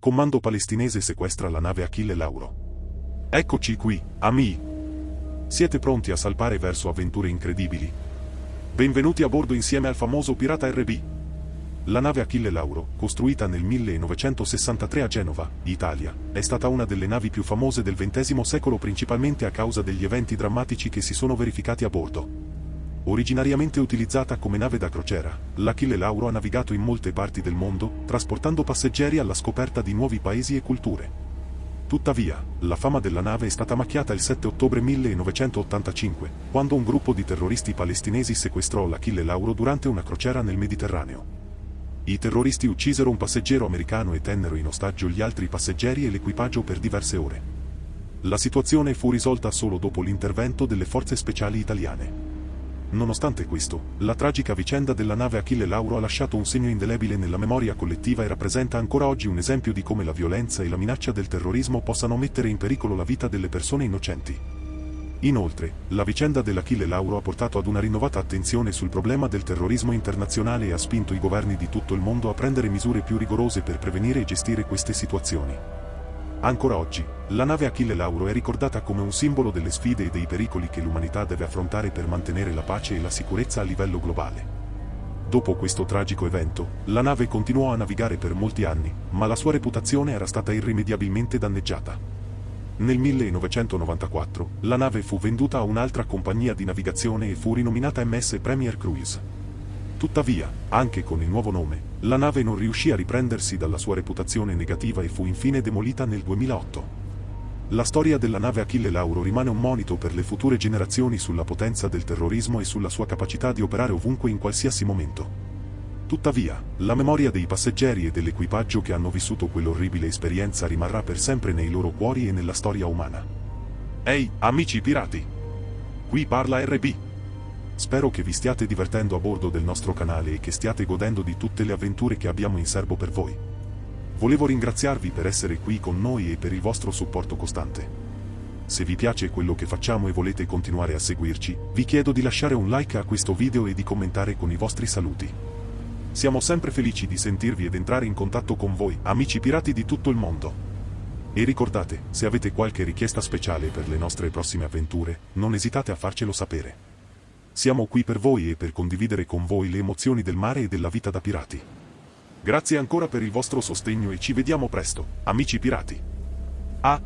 Comando palestinese sequestra la nave Achille Lauro. Eccoci qui, amici. Siete pronti a salpare verso avventure incredibili? Benvenuti a bordo insieme al famoso pirata RB. La nave Achille Lauro, costruita nel 1963 a Genova, Italia, è stata una delle navi più famose del XX secolo principalmente a causa degli eventi drammatici che si sono verificati a bordo. Originariamente utilizzata come nave da crociera, l'Achille Lauro ha navigato in molte parti del mondo, trasportando passeggeri alla scoperta di nuovi paesi e culture. Tuttavia, la fama della nave è stata macchiata il 7 ottobre 1985, quando un gruppo di terroristi palestinesi sequestrò l'Achille Lauro durante una crociera nel Mediterraneo. I terroristi uccisero un passeggero americano e tennero in ostaggio gli altri passeggeri e l'equipaggio per diverse ore. La situazione fu risolta solo dopo l'intervento delle forze speciali italiane. Nonostante questo, la tragica vicenda della nave Achille Lauro ha lasciato un segno indelebile nella memoria collettiva e rappresenta ancora oggi un esempio di come la violenza e la minaccia del terrorismo possano mettere in pericolo la vita delle persone innocenti. Inoltre, la vicenda dell'Achille Lauro ha portato ad una rinnovata attenzione sul problema del terrorismo internazionale e ha spinto i governi di tutto il mondo a prendere misure più rigorose per prevenire e gestire queste situazioni. Ancora oggi, la nave Achille Lauro è ricordata come un simbolo delle sfide e dei pericoli che l'umanità deve affrontare per mantenere la pace e la sicurezza a livello globale. Dopo questo tragico evento, la nave continuò a navigare per molti anni, ma la sua reputazione era stata irrimediabilmente danneggiata. Nel 1994, la nave fu venduta a un'altra compagnia di navigazione e fu rinominata MS Premier Cruise. Tuttavia, anche con il nuovo nome, la nave non riuscì a riprendersi dalla sua reputazione negativa e fu infine demolita nel 2008. La storia della nave Achille Lauro rimane un monito per le future generazioni sulla potenza del terrorismo e sulla sua capacità di operare ovunque in qualsiasi momento. Tuttavia, la memoria dei passeggeri e dell'equipaggio che hanno vissuto quell'orribile esperienza rimarrà per sempre nei loro cuori e nella storia umana. Ehi, amici pirati! Qui parla RB. Spero che vi stiate divertendo a bordo del nostro canale e che stiate godendo di tutte le avventure che abbiamo in serbo per voi. Volevo ringraziarvi per essere qui con noi e per il vostro supporto costante. Se vi piace quello che facciamo e volete continuare a seguirci, vi chiedo di lasciare un like a questo video e di commentare con i vostri saluti. Siamo sempre felici di sentirvi ed entrare in contatto con voi, amici pirati di tutto il mondo. E ricordate, se avete qualche richiesta speciale per le nostre prossime avventure, non esitate a farcelo sapere. Siamo qui per voi e per condividere con voi le emozioni del mare e della vita da pirati. Grazie ancora per il vostro sostegno e ci vediamo presto, amici pirati. A